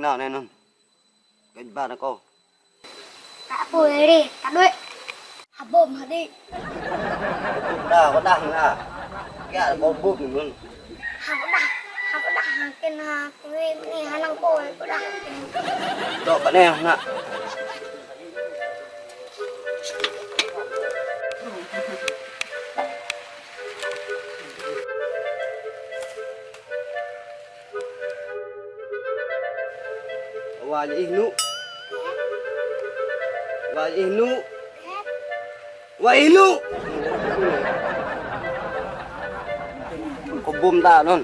nào này nun. Cái ba nó cô. Cả ấy đi, cả đuôi. Hả bồm hả đi. Đà có đằng à. Cái là bom bút luôn. Hả có đằng. Hả có đằng tên hà. Cái này hà năng cô ấy có đằng. Đó bạn em nè. Wali wali ihnu. Wali ihnu. Kubum ta non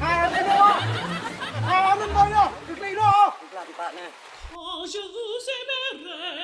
Hai lên đâu? Hai lên đâu nhá? Cực? Làm bạn nè. Oh, je vous aimerai.